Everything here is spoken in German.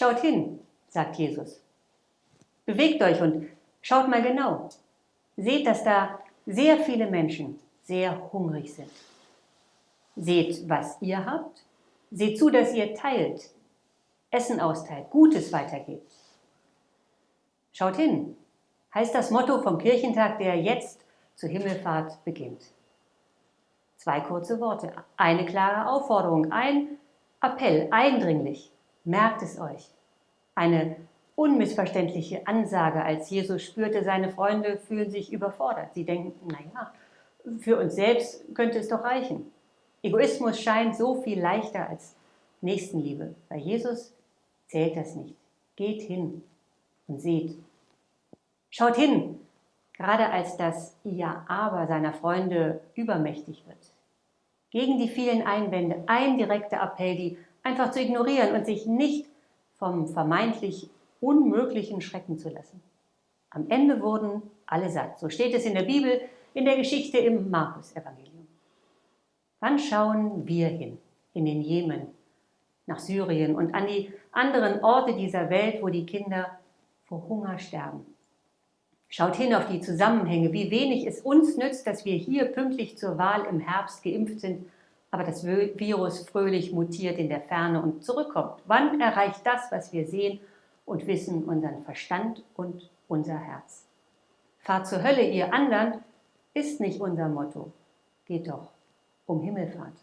Schaut hin, sagt Jesus. Bewegt euch und schaut mal genau. Seht, dass da sehr viele Menschen sehr hungrig sind. Seht, was ihr habt. Seht zu, dass ihr teilt, Essen austeilt, Gutes weitergebt. Schaut hin, heißt das Motto vom Kirchentag, der jetzt zur Himmelfahrt beginnt. Zwei kurze Worte, eine klare Aufforderung, ein Appell, eindringlich, merkt es euch. Eine unmissverständliche Ansage, als Jesus spürte, seine Freunde fühlen sich überfordert. Sie denken, naja, für uns selbst könnte es doch reichen. Egoismus scheint so viel leichter als Nächstenliebe. Bei Jesus zählt das nicht. Geht hin und seht. Schaut hin, gerade als das Ja-Aber seiner Freunde übermächtig wird. Gegen die vielen Einwände ein direkter Appell, die einfach zu ignorieren und sich nicht vom vermeintlich Unmöglichen schrecken zu lassen. Am Ende wurden alle satt. So steht es in der Bibel, in der Geschichte im Markus-Evangelium. Wann schauen wir hin? In den Jemen, nach Syrien und an die anderen Orte dieser Welt, wo die Kinder vor Hunger sterben. Schaut hin auf die Zusammenhänge, wie wenig es uns nützt, dass wir hier pünktlich zur Wahl im Herbst geimpft sind, aber das Virus fröhlich mutiert in der Ferne und zurückkommt. Wann erreicht das, was wir sehen und wissen, unseren Verstand und unser Herz? Fahrt zur Hölle, ihr anderen, ist nicht unser Motto. Geht doch um Himmelfahrt.